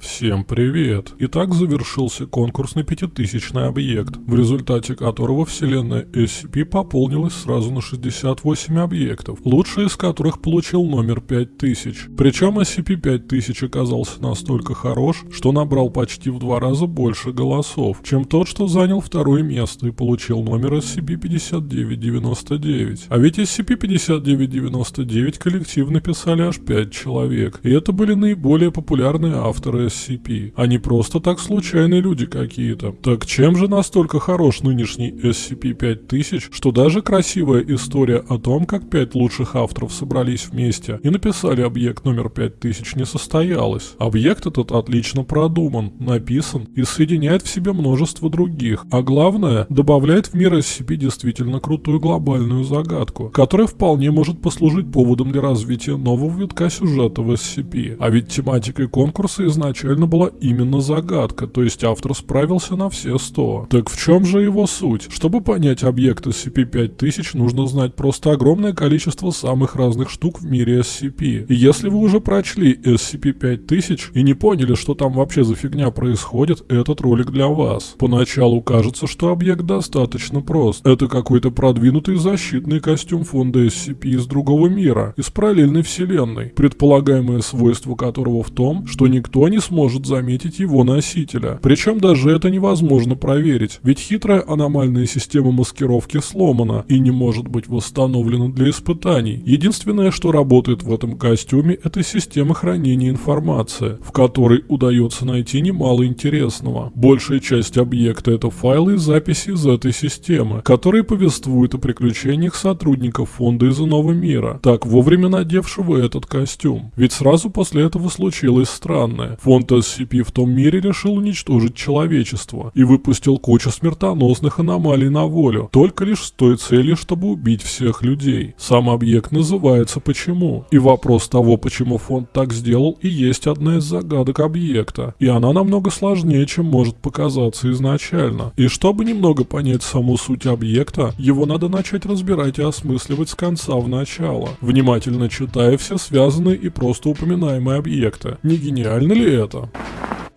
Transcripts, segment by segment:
Всем привет! Итак, завершился конкурс на пятитысячный объект, в результате которого вселенная SCP пополнилась сразу на 68 объектов, лучший из которых получил номер 5000. Причем SCP-5000 оказался настолько хорош, что набрал почти в два раза больше голосов, чем тот, что занял второе место и получил номер SCP-5999. А ведь SCP-5999 коллектив написали аж 5 человек, и это были наиболее популярные авторы SCP, не просто так случайные люди какие-то. Так чем же настолько хорош нынешний SCP-5000, что даже красивая история о том, как пять лучших авторов собрались вместе и написали объект номер 5000 не состоялась. Объект этот отлично продуман, написан и соединяет в себе множество других, а главное, добавляет в мир SCP действительно крутую глобальную загадку, которая вполне может послужить поводом для развития нового витка сюжета в SCP. А ведь тематикой конкурса изначально изначально была именно загадка, то есть автор справился на все 100. Так в чем же его суть? Чтобы понять объект SCP-5000, нужно знать просто огромное количество самых разных штук в мире SCP. И если вы уже прочли SCP-5000 и не поняли, что там вообще за фигня происходит, этот ролик для вас. Поначалу кажется, что объект достаточно прост. Это какой-то продвинутый защитный костюм фонда SCP из другого мира, из параллельной вселенной, предполагаемое свойство которого в том, что никто не сможет заметить его носителя. Причем даже это невозможно проверить, ведь хитрая аномальная система маскировки сломана и не может быть восстановлена для испытаний. Единственное, что работает в этом костюме, это система хранения информации, в которой удается найти немало интересного. Большая часть объекта это файлы и записи из этой системы, которые повествуют о приключениях сотрудников фонда из иного мира, так вовремя надевшего этот костюм. Ведь сразу после этого случилось странное. Фонд Фонд SCP в том мире решил уничтожить человечество и выпустил кучу смертоносных аномалий на волю, только лишь с той целью, чтобы убить всех людей. Сам объект называется «Почему?». И вопрос того, почему фонд так сделал, и есть одна из загадок объекта. И она намного сложнее, чем может показаться изначально. И чтобы немного понять саму суть объекта, его надо начать разбирать и осмысливать с конца в начало, внимательно читая все связанные и просто упоминаемые объекты. Не гениально ли это? Это.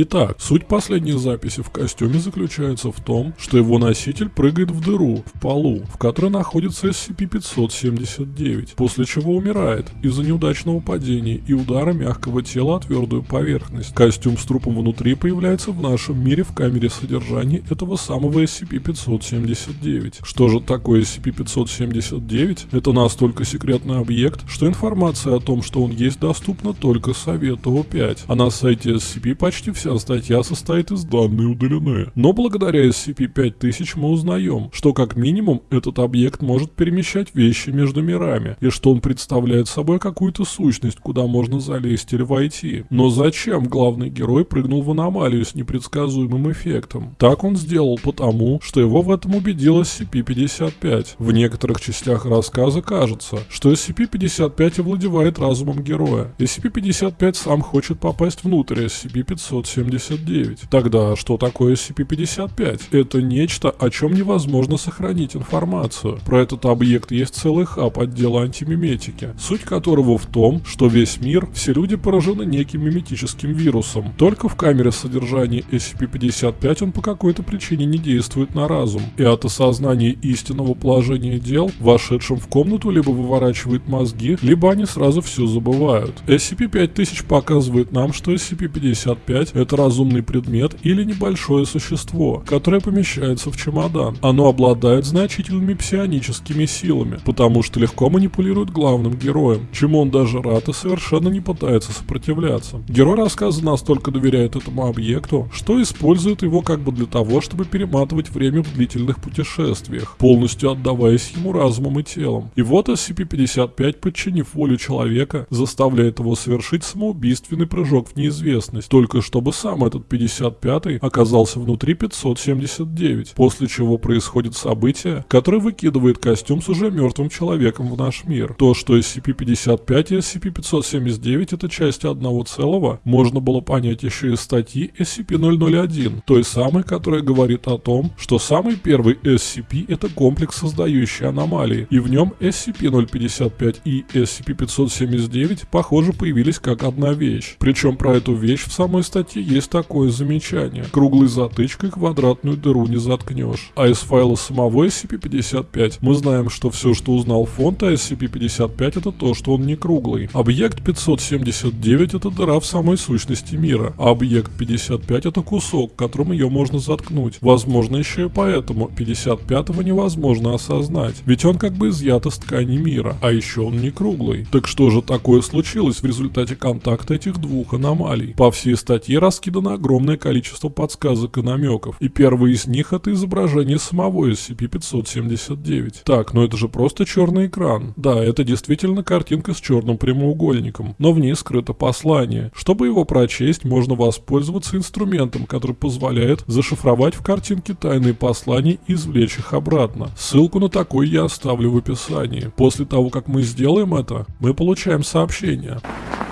Итак, суть последней записи в костюме заключается в том, что его носитель прыгает в дыру в полу, в которой находится SCP-579, после чего умирает из-за неудачного падения и удара мягкого тела о твердую поверхность. Костюм с трупом внутри появляется в нашем мире в камере содержания этого самого SCP-579. Что же такое SCP-579? Это настолько секретный объект, что информация о том, что он есть, доступна только Совету О5, а на сайте SCP почти вся статья состоит из данные удалены. Но благодаря SCP-5000 мы узнаем, что как минимум этот объект может перемещать вещи между мирами, и что он представляет собой какую-то сущность, куда можно залезть или войти. Но зачем главный герой прыгнул в аномалию с непредсказуемым эффектом? Так он сделал потому, что его в этом убедил SCP-55. В некоторых частях рассказа кажется, что SCP-55 овладевает разумом героя. SCP-55 сам хочет попасть внутрь SCP-500 579. Тогда что такое SCP-55? Это нечто, о чем невозможно сохранить информацию. Про этот объект есть целый хаб отдела антимиметики, суть которого в том, что весь мир, все люди поражены неким миметическим вирусом. Только в камере содержания SCP-55 он по какой-то причине не действует на разум, и от осознания истинного положения дел, вошедшим в комнату либо выворачивает мозги, либо они сразу все забывают. SCP-5000 показывает нам, что SCP-55 это разумный предмет или небольшое существо, которое помещается в чемодан. Оно обладает значительными псионическими силами, потому что легко манипулирует главным героем, чему он даже рад и совершенно не пытается сопротивляться. Герой рассказа настолько доверяет этому объекту, что использует его как бы для того, чтобы перематывать время в длительных путешествиях, полностью отдаваясь ему разумом и телом. И вот SCP-55, подчинив волю человека, заставляет его совершить самоубийственный прыжок в неизвестность, только чтобы чтобы сам этот 55-й оказался внутри 579, после чего происходит событие, которое выкидывает костюм с уже мертвым человеком в наш мир. То, что SCP-55 и SCP-579 это части одного целого, можно было понять еще из статьи SCP-001, той самой, которая говорит о том, что самый первый SCP это комплекс, создающий аномалии, и в нем SCP-055 и SCP-579 похоже появились как одна вещь. Причем про эту вещь в самой статье физике есть такое замечание. Круглой затычкой квадратную дыру не заткнешь. А из файла самого SCP-55 мы знаем, что все, что узнал фонд о SCP-55 это то, что он не круглый. Объект 579 это дыра в самой сущности мира, а объект 55 это кусок, которым ее можно заткнуть. Возможно еще и поэтому 55-го невозможно осознать, ведь он как бы изъят из ткани мира, а еще он не круглый. Так что же такое случилось в результате контакта этих двух аномалий? По всей статье раскидано огромное количество подсказок и намеков, и первый из них это изображение самого SCP-579. Так, но это же просто черный экран. Да, это действительно картинка с черным прямоугольником, но в ней скрыто послание. Чтобы его прочесть, можно воспользоваться инструментом, который позволяет зашифровать в картинке тайные послания и извлечь их обратно. Ссылку на такой я оставлю в описании. После того, как мы сделаем это, мы получаем сообщение.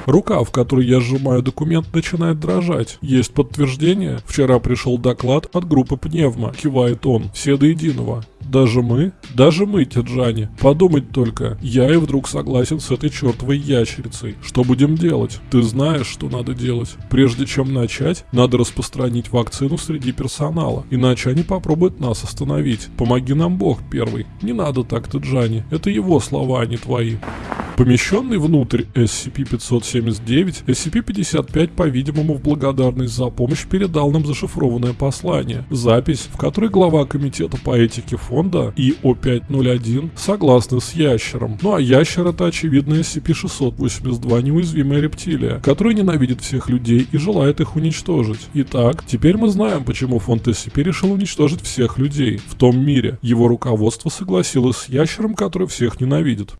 Рука, в которой я сжимаю документ, начинает дрожать. Есть подтверждение? Вчера пришел доклад от группы Пневма. Кивает он. Все до единого. Даже мы? Даже мы, Тиджани. Подумать только. Я и вдруг согласен с этой чертовой ящерицей. Что будем делать? Ты знаешь, что надо делать. Прежде чем начать, надо распространить вакцину среди персонала. Иначе они попробуют нас остановить. Помоги нам Бог первый. Не надо так, Тиджани. Это его слова, а не твои. Помещенный внутрь SCP-579, SCP-55, по-видимому, в благодарность за помощь передал нам зашифрованное послание. Запись, в которой глава комитета по этике фонда ИО-501 согласны с ящером. Ну а ящер это очевидно SCP-682 неуязвимая рептилия, которая ненавидит всех людей и желает их уничтожить. Итак, теперь мы знаем, почему фонд SCP решил уничтожить всех людей в том мире. Его руководство согласилось с ящером, который всех ненавидит.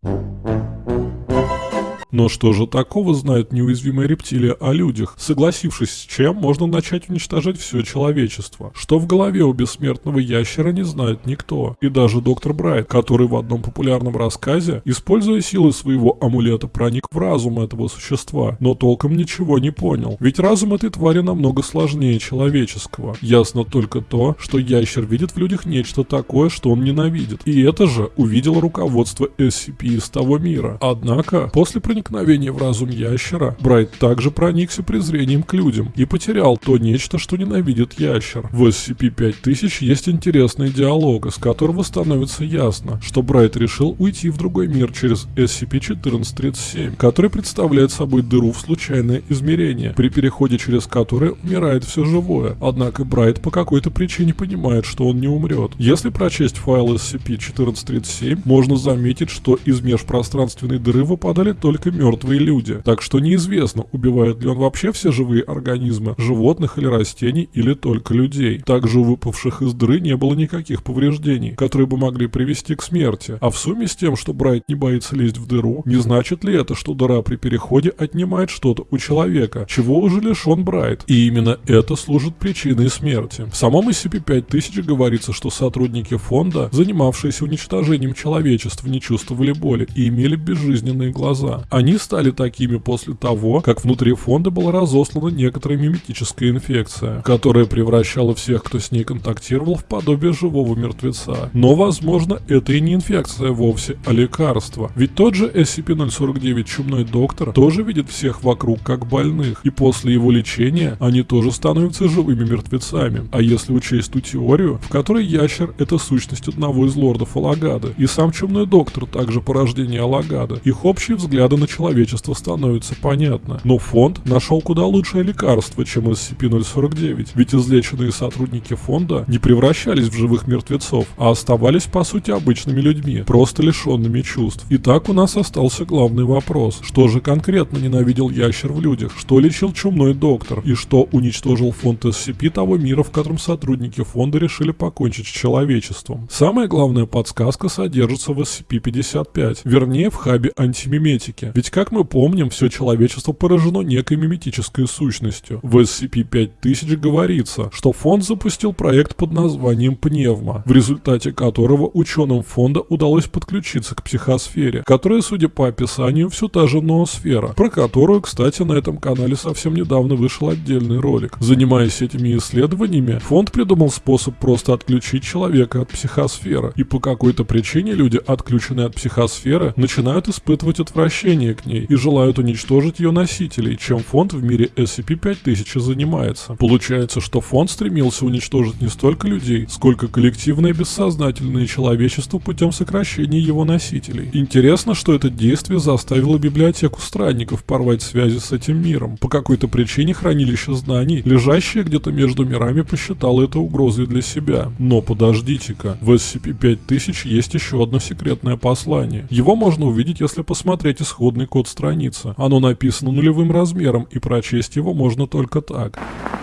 Но что же такого знает неуязвимая рептилия о людях, согласившись с чем можно начать уничтожать все человечество? Что в голове у бессмертного ящера не знает никто. И даже доктор Брайт, который в одном популярном рассказе, используя силы своего амулета, проник в разум этого существа, но толком ничего не понял. Ведь разум этой твари намного сложнее человеческого. Ясно только то, что ящер видит в людях нечто такое, что он ненавидит. И это же увидело руководство SCP из того мира. Однако, после проникновения в разум ящера, Брайт также проникся презрением к людям и потерял то нечто, что ненавидит ящер. В SCP-5000 есть интересный диалог, из которого становится ясно, что Брайт решил уйти в другой мир через SCP-1437, который представляет собой дыру в случайное измерение, при переходе через которое умирает все живое. Однако Брайт по какой-то причине понимает, что он не умрет. Если прочесть файл SCP-1437, можно заметить, что из межпространственной дыры выпадали только мертвые люди. Так что неизвестно, убивает ли он вообще все живые организмы, животных или растений, или только людей. Также у выпавших из дыры не было никаких повреждений, которые бы могли привести к смерти. А в сумме с тем, что Брайт не боится лезть в дыру, не значит ли это, что дыра при переходе отнимает что-то у человека, чего уже лишен Брайт? И именно это служит причиной смерти. В самом SCP-5000 говорится, что сотрудники фонда, занимавшиеся уничтожением человечества, не чувствовали боли и имели безжизненные глаза. Они стали такими после того, как внутри фонда была разослана некоторая миметическая инфекция, которая превращала всех, кто с ней контактировал, в подобие живого мертвеца. Но, возможно, это и не инфекция вовсе, а лекарство. Ведь тот же SCP-049 Чумной Доктор тоже видит всех вокруг как больных, и после его лечения они тоже становятся живыми мертвецами. А если учесть ту теорию, в которой ящер — это сущность одного из лордов Алагады, и сам Чумной Доктор также порождение Алагада, их общие взгляды на человечество становятся понятно. Но фонд нашел куда лучшее лекарство, чем SCP-049, ведь излеченные сотрудники фонда не превращались в живых мертвецов, а оставались по сути обычными людьми, просто лишенными чувств. Итак, у нас остался главный вопрос. Что же конкретно ненавидел ящер в людях? Что лечил чумной доктор? И что уничтожил фонд SCP того мира, в котором сотрудники фонда решили покончить с человечеством? Самая главная подсказка содержится в SCP-55, вернее в хабе антимиметики. Ведь как мы помним, все человечество поражено некой миметической сущностью. В SCP-5000 говорится, что фонд запустил проект под названием Пневма, в результате которого ученым фонда удалось подключиться к психосфере, которая, судя по описанию, все та же ноосфера, про которую, кстати, на этом канале совсем недавно вышел отдельный ролик. Занимаясь этими исследованиями, фонд придумал способ просто отключить человека от психосферы, и по какой-то причине люди, отключенные от психосферы, начинают испытывать отвращение отношение к ней и желают уничтожить ее носителей, чем фонд в мире SCP-5000 занимается. Получается, что фонд стремился уничтожить не столько людей, сколько коллективное бессознательное человечество путем сокращения его носителей. Интересно, что это действие заставило библиотеку странников порвать связи с этим миром. По какой-то причине хранилище знаний, лежащее где-то между мирами, посчитало это угрозой для себя. Но подождите-ка, в SCP-5000 есть еще одно секретное послание. Его можно увидеть, если посмотреть исходный код страницы. Оно написано нулевым размером, и прочесть его можно только так.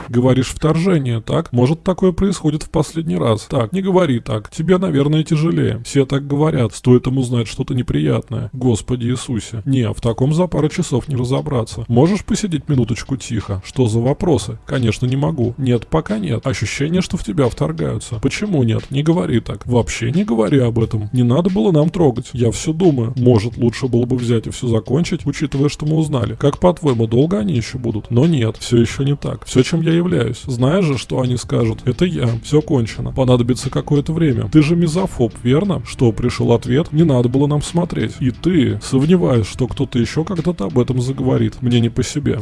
Говоришь вторжение, так? Может такое происходит в последний раз. Так, не говори так. Тебе, наверное, тяжелее. Все так говорят. Стоит ему знать что-то неприятное. Господи Иисусе. Не, в таком за пару часов не разобраться. Можешь посидеть минуточку тихо? Что за вопросы? Конечно, не могу. Нет, пока нет. Ощущение, что в тебя вторгаются. Почему нет? Не говори так. Вообще не говори об этом. Не надо было нам трогать. Я все думаю. Может, лучше было бы взять и все закончить, учитывая, что мы узнали. Как по-твоему, долго они еще будут? Но нет, все еще не так. Все, чем я являюсь. Знаешь же, что они скажут? Это я. Все кончено. Понадобится какое-то время. Ты же мизофоб, верно? Что, пришел ответ? Не надо было нам смотреть. И ты, сомневаюсь, что кто-то еще когда-то об этом заговорит. Мне не по себе.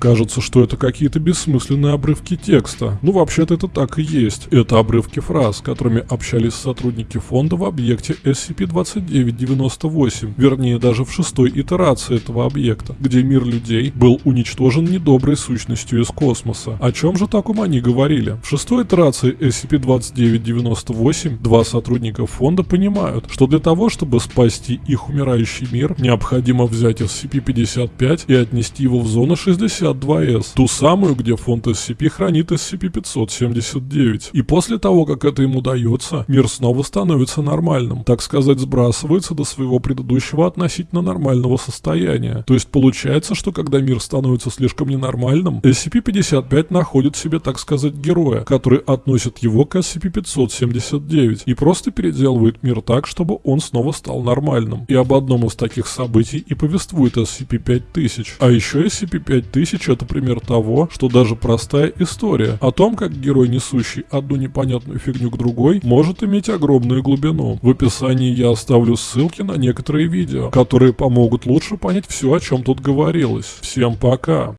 Кажется, что это какие-то бессмысленные обрывки текста. Ну, вообще-то это так и есть. Это обрывки фраз, которыми общались сотрудники фонда в объекте SCP-2998, вернее, даже в шестой итерации этого объекта, где мир людей был уничтожен недоброй сущностью из космоса. О чем же таком они говорили? В шестой итерации SCP-2998 два сотрудника фонда понимают, что для того, чтобы спасти их умирающий мир, необходимо взять SCP-55 и отнести его в зону 60 52S, ту самую, где фонд SCP хранит SCP-579. И после того, как это ему дается, мир снова становится нормальным, так сказать, сбрасывается до своего предыдущего относительно нормального состояния. То есть получается, что когда мир становится слишком ненормальным, SCP-55 находит себе, так сказать, героя, который относит его к SCP-579 и просто переделывает мир так, чтобы он снова стал нормальным. И об одном из таких событий и повествует SCP-5000. А еще SCP-5000 Тысяч это пример того, что даже простая история о том, как герой, несущий одну непонятную фигню к другой, может иметь огромную глубину. В описании я оставлю ссылки на некоторые видео, которые помогут лучше понять все, о чем тут говорилось. Всем пока!